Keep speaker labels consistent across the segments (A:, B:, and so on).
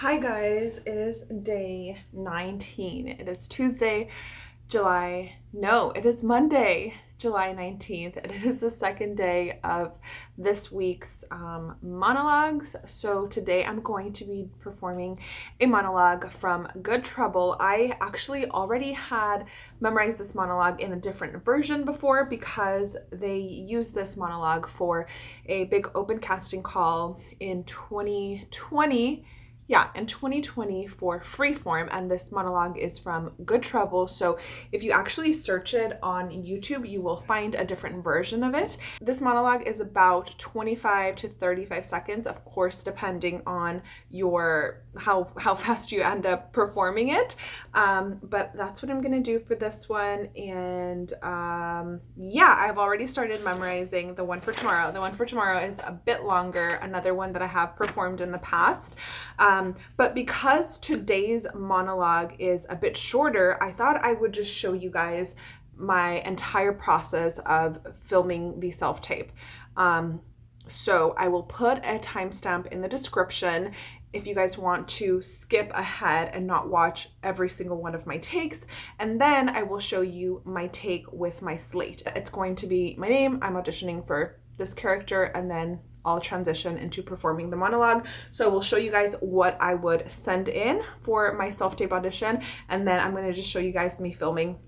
A: Hi guys, it is day 19. It is Tuesday, July, no, it is Monday, July 19th. And it is the second day of this week's um, monologues. So today I'm going to be performing a monologue from Good Trouble. I actually already had memorized this monologue in a different version before because they used this monologue for a big open casting call in 2020 yeah, in 2020 for Freeform, and this monologue is from Good Trouble. So if you actually search it on YouTube, you will find a different version of it. This monologue is about 25 to 35 seconds, of course, depending on your how how fast you end up performing it. Um, but that's what I'm gonna do for this one. And um, yeah, I've already started memorizing the one for tomorrow. The one for tomorrow is a bit longer, another one that I have performed in the past. Um, um, but because today's monologue is a bit shorter, I thought I would just show you guys my entire process of filming the self-tape. Um, so I will put a timestamp in the description if you guys want to skip ahead and not watch every single one of my takes. And then I will show you my take with my slate. It's going to be my name. I'm auditioning for this character and then I'll transition into performing the monologue. So we'll show you guys what I would send in for my self-tape audition. And then I'm gonna just show you guys me filming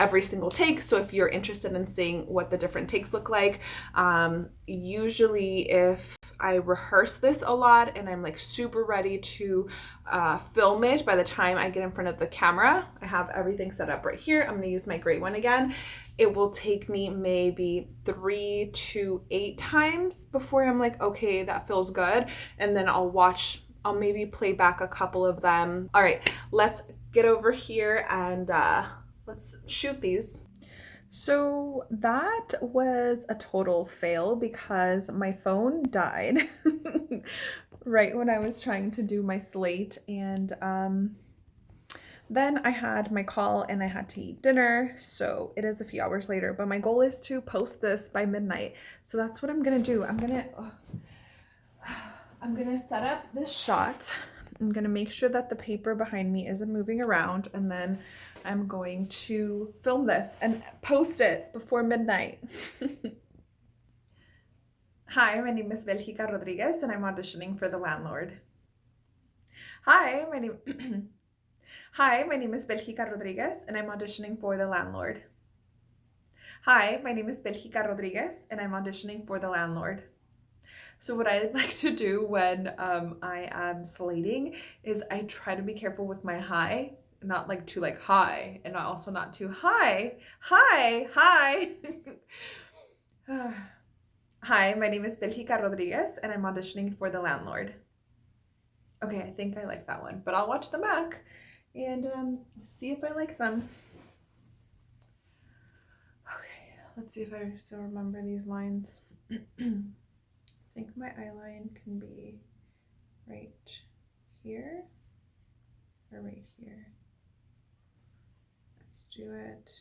A: every single take. So if you're interested in seeing what the different takes look like, um, usually if I rehearse this a lot and I'm like super ready to uh, film it by the time I get in front of the camera. I have everything set up right here. I'm gonna use my gray one again. It will take me maybe three to eight times before I'm like, okay, that feels good. And then I'll watch, I'll maybe play back a couple of them. All right, let's get over here and uh, let's shoot these. So that was a total fail because my phone died right when I was trying to do my slate and um, then I had my call and I had to eat dinner. So it is a few hours later but my goal is to post this by midnight. So that's what I'm gonna do. I'm gonna oh, I'm gonna set up this shot. I'm gonna make sure that the paper behind me isn't moving around and then I'm going to film this and post it before midnight. Hi, my name is Belgica Rodriguez and I'm auditioning for The Landlord. Hi, my name Hi, my name is Belgica Rodriguez and I'm auditioning for The Landlord. Hi, my name is Belgica Rodriguez and I'm auditioning for The Landlord. So what I like to do when um, I am slating is I try to be careful with my high not like too like high and also not too high. Hi, hi. hi, my name is Belgica Rodriguez and I'm auditioning for The Landlord. Okay, I think I like that one, but I'll watch them back and um, see if I like them. Okay, let's see if I still remember these lines. I think my eye line can be right here or right here do it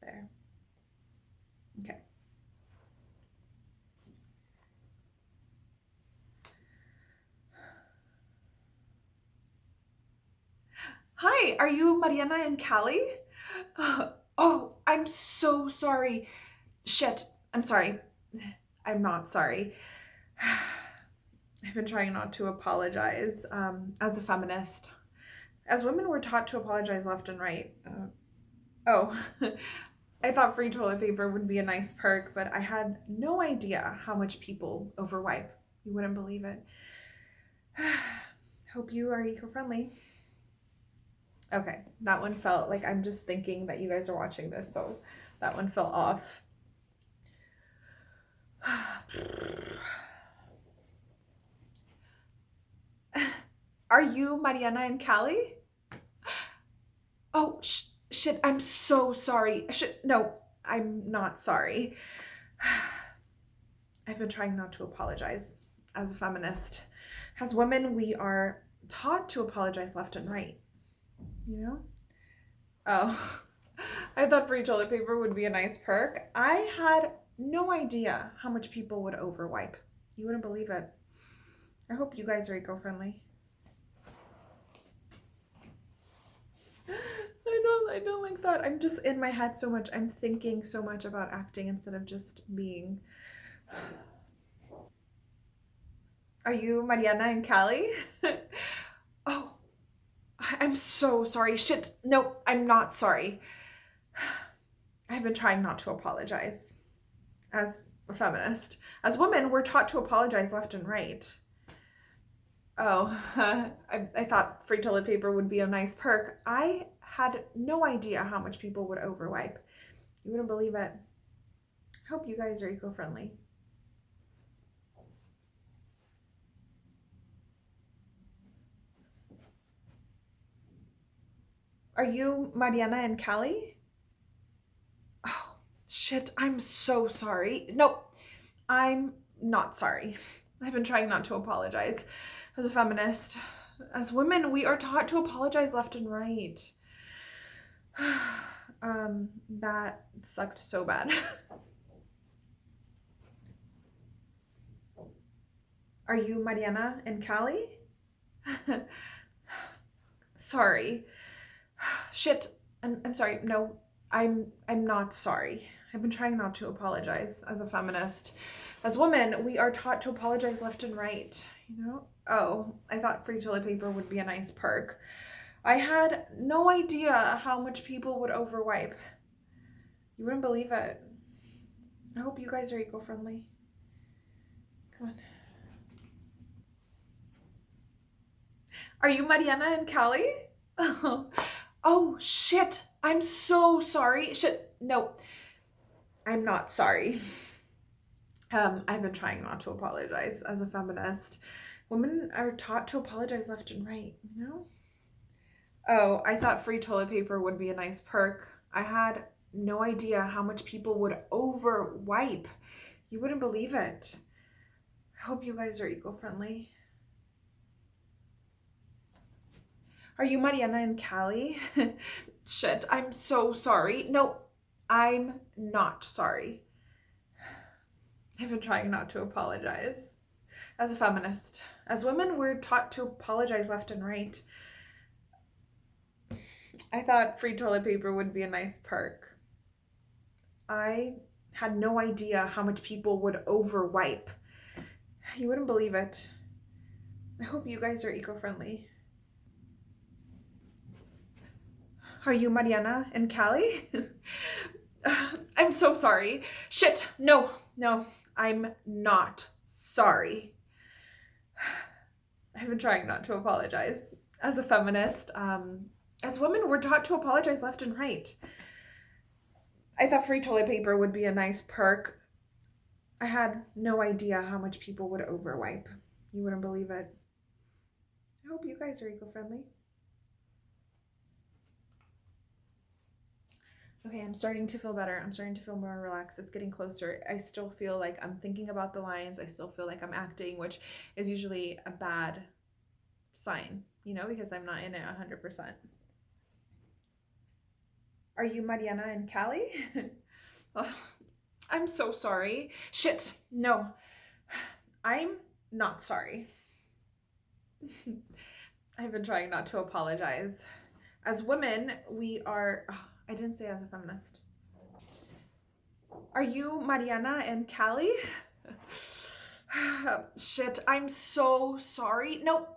A: there. Okay. Hi, are you Mariana and Callie? Oh, I'm so sorry. Shit, I'm sorry. I'm not sorry. I've been trying not to apologize um, as a feminist. As women, we're taught to apologize left and right. Uh, Oh, I thought free toilet paper would be a nice perk, but I had no idea how much people overwipe. You wouldn't believe it. Hope you are eco-friendly. Okay, that one felt like I'm just thinking that you guys are watching this, so that one fell off. Are you Mariana and Callie? Oh, shh shit, I'm so sorry. Shit, no, I'm not sorry. I've been trying not to apologize as a feminist. As women, we are taught to apologize left and right, you know? Oh, I thought free toilet paper would be a nice perk. I had no idea how much people would overwipe. You wouldn't believe it. I hope you guys are eco-friendly. I don't like that. I'm just in my head so much. I'm thinking so much about acting instead of just being. Are you Mariana and Callie? oh, I'm so sorry. Shit. No, I'm not sorry. I've been trying not to apologize. As a feminist, as women, we're taught to apologize left and right. Oh, I, I thought free toilet paper would be a nice perk. I had no idea how much people would overwipe. You wouldn't believe it. Hope you guys are eco-friendly. Are you Mariana and Callie? Oh, shit, I'm so sorry. Nope, I'm not sorry. I've been trying not to apologize as a feminist. As women, we are taught to apologize left and right. um, that sucked so bad. Are you Mariana and Callie? sorry. Shit. I'm, I'm sorry. No, I'm I'm not sorry. I've been trying not to apologize as a feminist. As women, we are taught to apologize left and right, you know? Oh, I thought free toilet paper would be a nice perk. I had no idea how much people would overwipe. You wouldn't believe it. I hope you guys are eco-friendly. Come on. Are you Mariana and Callie? Oh, oh shit. I'm so sorry. Shit. No, I'm not sorry. Um, I've been trying not to apologize as a feminist. Women are taught to apologize left and right, you know? Oh, I thought free toilet paper would be a nice perk. I had no idea how much people would over wipe. You wouldn't believe it. I hope you guys are eco-friendly. Are you Mariana and Callie? Shit, I'm so sorry. No, I'm not sorry. I've been trying not to apologize. As a feminist, as women, we're taught to apologize left and right. I thought free toilet paper would be a nice perk. I had no idea how much people would overwipe. You wouldn't believe it. I hope you guys are eco-friendly. Are you Mariana and Callie? I'm so sorry. Shit, no, no, I'm not sorry. I've been trying not to apologize. As a feminist, um, as women, we're taught to apologize left and right. I thought free toilet paper would be a nice perk. I had no idea how much people would overwipe. You wouldn't believe it. I hope you guys are eco-friendly. Okay, I'm starting to feel better. I'm starting to feel more relaxed. It's getting closer. I still feel like I'm thinking about the lines. I still feel like I'm acting, which is usually a bad sign, you know, because I'm not in it 100%. Are you Mariana and Callie? oh, I'm so sorry. Shit, no. I'm not sorry. I've been trying not to apologize. As women, we are... Oh, I didn't say as a feminist. Are you Mariana and Callie? Shit, I'm so sorry. Nope.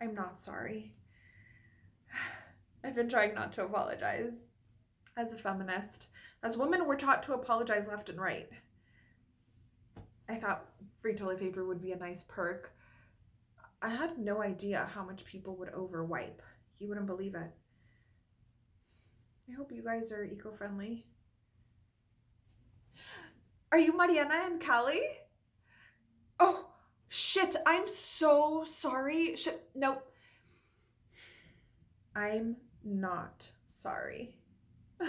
A: I'm not sorry. I've been trying not to apologize. As a feminist, as women, we're taught to apologize left and right. I thought free toilet paper would be a nice perk. I had no idea how much people would overwipe. You wouldn't believe it. I hope you guys are eco-friendly. Are you Mariana and Callie? Oh, shit, I'm so sorry. Shit, nope. I'm not sorry.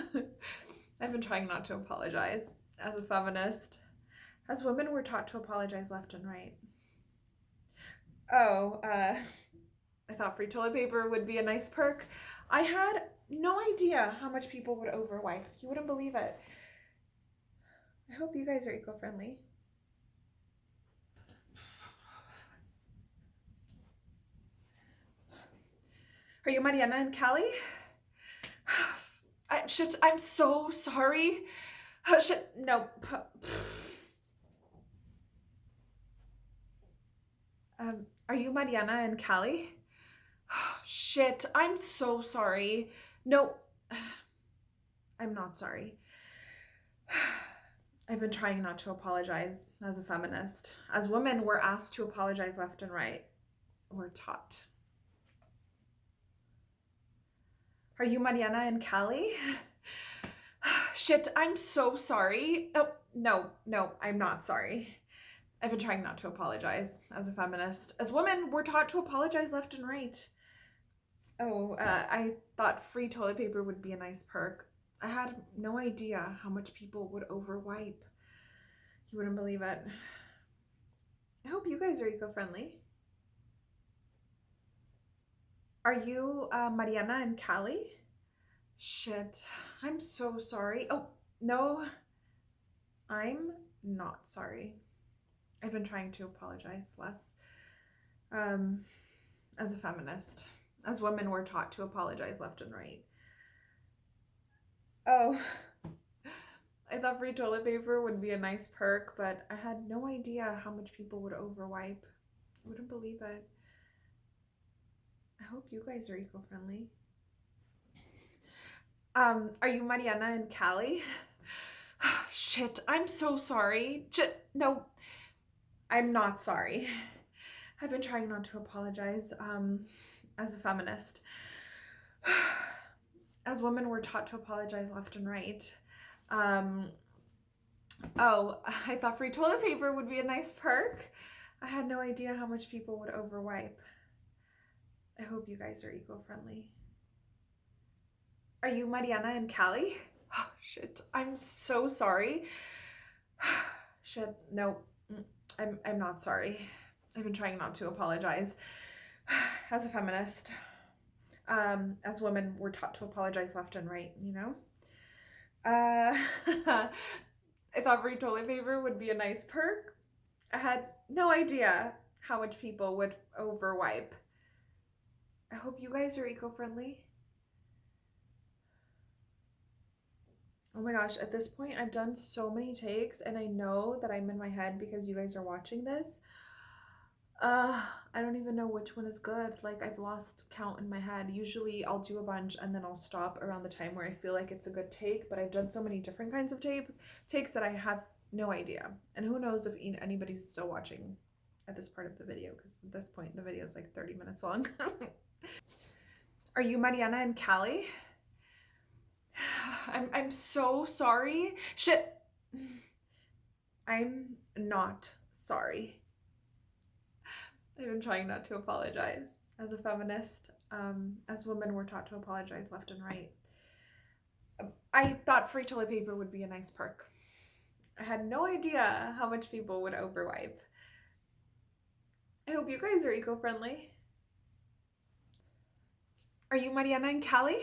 A: I've been trying not to apologize as a feminist. As women, we're taught to apologize left and right. Oh, uh, I thought free toilet paper would be a nice perk. I had no idea how much people would overwipe. You wouldn't believe it. I hope you guys are eco-friendly. Are you Mariana and Callie? shit, I'm so sorry. Shit, no. Um, are you Mariana and Callie? Oh, shit, I'm so sorry. No, I'm not sorry. I've been trying not to apologize as a feminist. As women, we're asked to apologize left and right. We're taught. Are you Mariana and Callie? Shit, I'm so sorry. Oh, no, no, I'm not sorry. I've been trying not to apologize as a feminist. As women, we're taught to apologize left and right. Oh, uh, I thought free toilet paper would be a nice perk. I had no idea how much people would overwipe. You wouldn't believe it. I hope you guys are eco-friendly. Are you uh, Mariana and Callie? Shit, I'm so sorry. Oh, no, I'm not sorry. I've been trying to apologize less. Um, as a feminist, as women, we're taught to apologize left and right. Oh, I thought free toilet paper would be a nice perk, but I had no idea how much people would overwipe. I wouldn't believe it. I hope you guys are eco-friendly. Um, are you Mariana and Callie? Shit, I'm so sorry. Shit, no, I'm not sorry. I've been trying not to apologize um, as a feminist. As women, we're taught to apologize left and right. Um, oh, I thought free toilet paper would be a nice perk. I had no idea how much people would overwipe. I hope you guys are eco-friendly. Are you Mariana and Callie? Oh, shit. I'm so sorry. shit. No, mm, I'm, I'm not sorry. I've been trying not to apologize as a feminist um, as women, we're taught to apologize left and right, you know? Uh, I thought free toilet paper would be a nice perk. I had no idea how much people would overwipe. I hope you guys are eco-friendly. Oh my gosh, at this point, I've done so many takes and I know that I'm in my head because you guys are watching this. Uh, I don't even know which one is good. Like I've lost count in my head. Usually I'll do a bunch and then I'll stop around the time where I feel like it's a good take, but I've done so many different kinds of tape takes that I have no idea. And who knows if anybody's still watching at this part of the video because at this point the video is like 30 minutes long. Are you Mariana and Callie? I'm I'm so sorry. Shit. I'm not sorry. I've been trying not to apologize. As a feminist, um, as women, we're taught to apologize left and right. I thought free toilet paper would be a nice perk. I had no idea how much people would overwipe. I hope you guys are eco-friendly. Are you Mariana and Callie?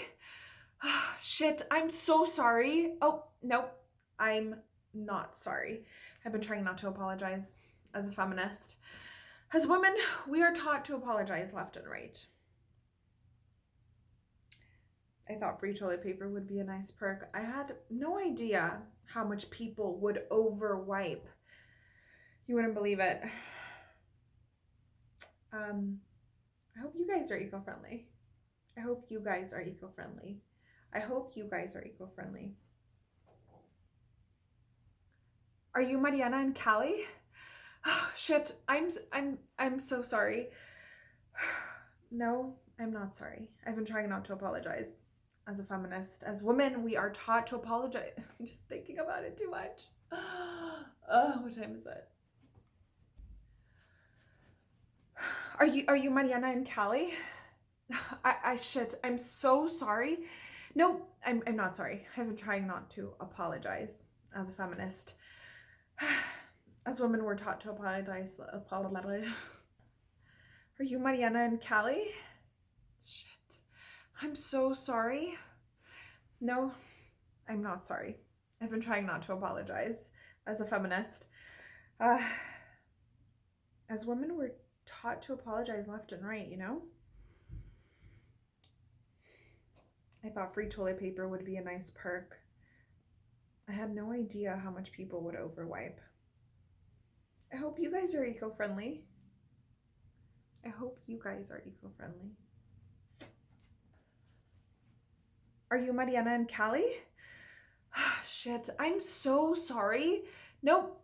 A: Oh, shit, I'm so sorry. Oh, nope, I'm not sorry. I've been trying not to apologize as a feminist. As women, we are taught to apologize left and right. I thought free toilet paper would be a nice perk. I had no idea how much people would overwipe. You wouldn't believe it. Um, I hope you guys are eco-friendly. I hope you guys are eco-friendly. I hope you guys are eco-friendly. Are you Mariana and Callie? Oh, shit, I'm I'm I'm so sorry. no, I'm not sorry. I've been trying not to apologize. As a feminist, as women, we are taught to apologize. I'm just thinking about it too much. Oh, what time is it? Are you are you Mariana and Callie? I, I shit, I'm so sorry. No, I'm I'm not sorry. I've been trying not to apologize as a feminist. As women we're taught to apologize apologize. Are you mariana and callie? Shit. I'm so sorry. No i'm not sorry. I've been trying not to apologize as a feminist. Uh, as women we're taught to apologize left and right you know I thought free toilet paper would be a nice perk. I had no idea how much people would overwipe. I hope you guys are eco-friendly. I hope you guys are eco-friendly. Are you Mariana and Callie? Shit, I'm so sorry. Nope.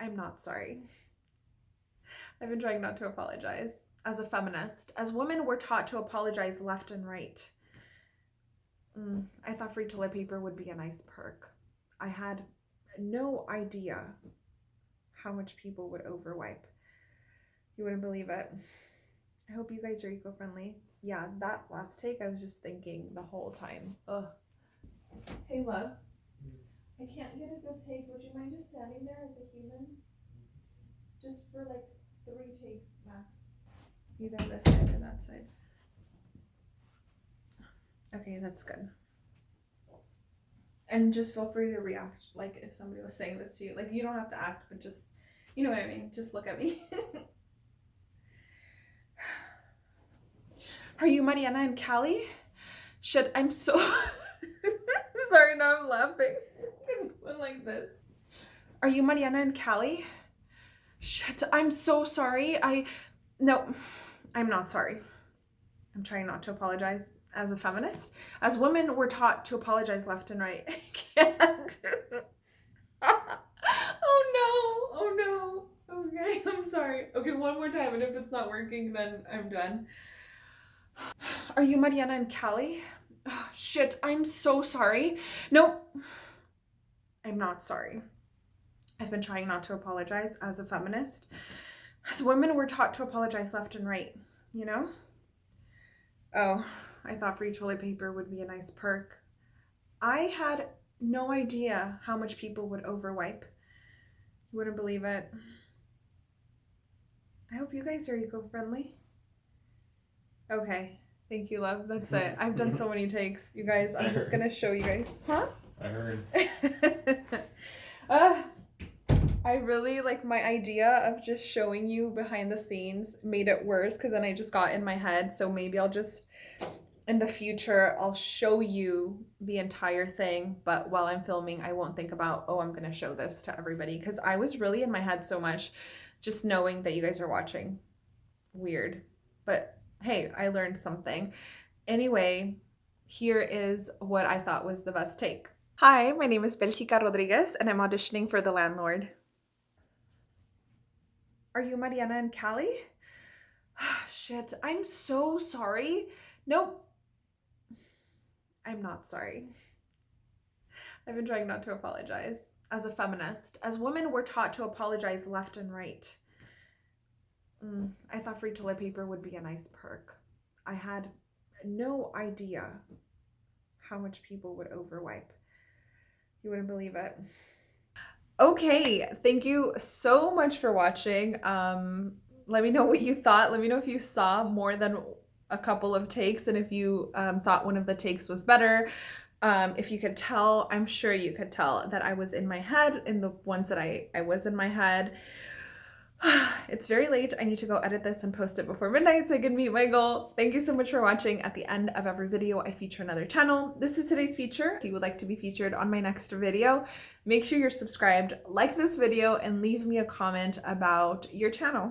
A: I'm not sorry. I've been trying not to apologize. As a feminist, as women, we're taught to apologize left and right. Mm, I thought free toilet paper would be a nice perk. I had no idea how much people would overwipe. You wouldn't believe it. I hope you guys are eco-friendly. Yeah, that last take, I was just thinking the whole time. Ugh. Hey, love. I can't get a good take. Would you mind just standing there as a human? Just for like three takes. Either this side or that side. Okay, that's good. And just feel free to react, like if somebody was saying this to you. Like you don't have to act, but just, you know what I mean? Just look at me. Are you Mariana and Callie? Shit, I'm so I'm sorry, now I'm laughing. It's one like this. Are you Mariana and Callie? Shit, I'm so sorry. I, no, I'm not sorry. I'm trying not to apologize as a feminist. As women, we're taught to apologize left and right. I can't. oh no, oh no. Okay, I'm sorry. Okay, one more time, and if it's not working, then I'm done. Are you Mariana and Callie? Oh, shit, I'm so sorry. No, I'm not sorry. I've been trying not to apologize as a feminist. As women, we're taught to apologize left and right, you know? Oh, I thought free toilet paper would be a nice perk. I had no idea how much people would overwipe. You wouldn't believe it. I hope you guys are eco-friendly. Okay. Thank you, love. That's it. I've done so many takes. You guys, I'm just gonna show you guys. Huh?
B: I heard.
A: uh, I really like my idea of just showing you behind the scenes made it worse because then I just got in my head. So maybe I'll just in the future I'll show you the entire thing, but while I'm filming, I won't think about, oh, I'm gonna show this to everybody because I was really in my head so much just knowing that you guys are watching. Weird. But hey, I learned something. Anyway, here is what I thought was the best take. Hi, my name is Belgica Rodriguez and I'm auditioning for The Landlord. Are you Mariana and Callie? Shit, I'm so sorry. Nope. I'm not sorry. I've been trying not to apologize. As a feminist, as women, we're taught to apologize left and right. Mm, I thought free toilet paper would be a nice perk. I had no idea how much people would overwipe. You wouldn't believe it. Okay, thank you so much for watching. Um, let me know what you thought. Let me know if you saw more than a couple of takes and if you um, thought one of the takes was better. Um, if you could tell, I'm sure you could tell that I was in my head in the ones that I, I was in my head. it's very late. I need to go edit this and post it before midnight so I can meet my goal. Thank you so much for watching. At the end of every video, I feature another channel. This is today's feature. If you would like to be featured on my next video, make sure you're subscribed, like this video, and leave me a comment about your channel.